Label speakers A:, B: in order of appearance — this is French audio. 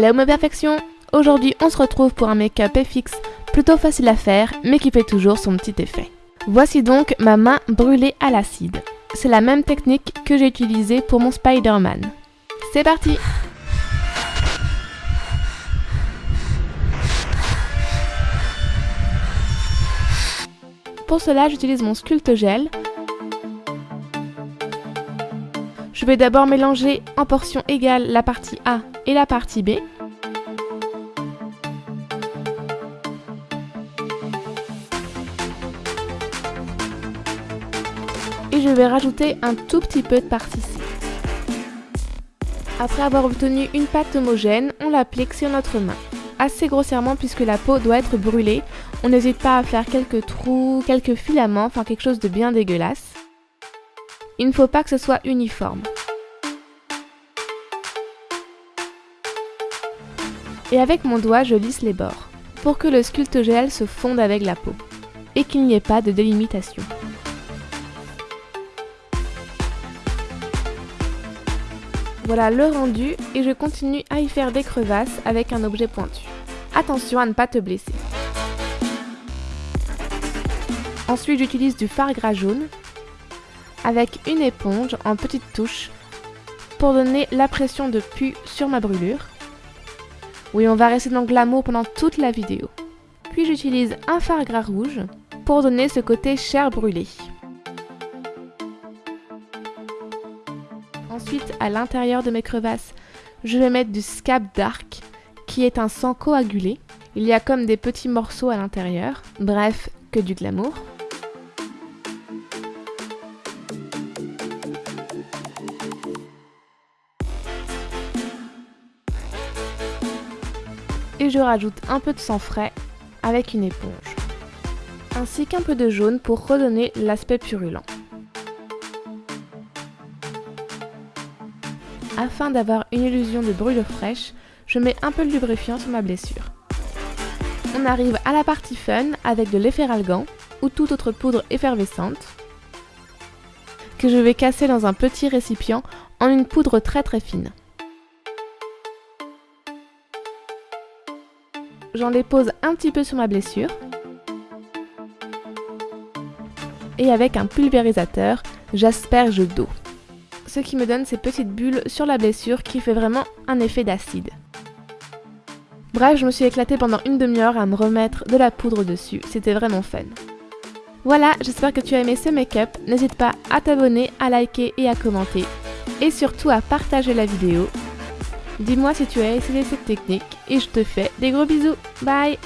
A: Hello ma perfection Aujourd'hui on se retrouve pour un make-up FX plutôt facile à faire mais qui fait toujours son petit effet. Voici donc ma main brûlée à l'acide. C'est la même technique que j'ai utilisée pour mon Spider-Man. C'est parti Pour cela, j'utilise mon Sculpt Gel. Je vais d'abord mélanger en portions égales la partie A et la partie B. Je vais rajouter un tout petit peu de partie C. Après avoir obtenu une pâte homogène, on l'applique sur notre main assez grossièrement puisque la peau doit être brûlée. On n'hésite pas à faire quelques trous, quelques filaments, enfin quelque chose de bien dégueulasse. Il ne faut pas que ce soit uniforme. Et avec mon doigt, je lisse les bords, pour que le sculpte gel se fonde avec la peau, et qu'il n'y ait pas de délimitation. Voilà le rendu et je continue à y faire des crevasses avec un objet pointu. Attention à ne pas te blesser. Ensuite j'utilise du fard gras jaune avec une éponge en petites touches pour donner la pression de pu sur ma brûlure. Oui, on va rester dans le glamour pendant toute la vidéo. Puis j'utilise un fard gras rouge pour donner ce côté chair brûlée. Ensuite, à l'intérieur de mes crevasses, je vais mettre du Scab Dark, qui est un sang coagulé. Il y a comme des petits morceaux à l'intérieur. Bref, que du glamour. Et je rajoute un peu de sang frais avec une éponge. Ainsi qu'un peu de jaune pour redonner l'aspect purulent. Afin d'avoir une illusion de brûlure fraîche, je mets un peu de lubrifiant sur ma blessure. On arrive à la partie fun avec de l'efferalgan ou toute autre poudre effervescente que je vais casser dans un petit récipient en une poudre très très fine. J'en dépose un petit peu sur ma blessure et avec un pulvérisateur, j'asperge d'eau ce qui me donne ces petites bulles sur la blessure qui fait vraiment un effet d'acide. Bref, je me suis éclatée pendant une demi-heure à me remettre de la poudre dessus, c'était vraiment fun. Voilà, j'espère que tu as aimé ce make-up, n'hésite pas à t'abonner, à liker et à commenter, et surtout à partager la vidéo. Dis-moi si tu as essayé cette technique, et je te fais des gros bisous, bye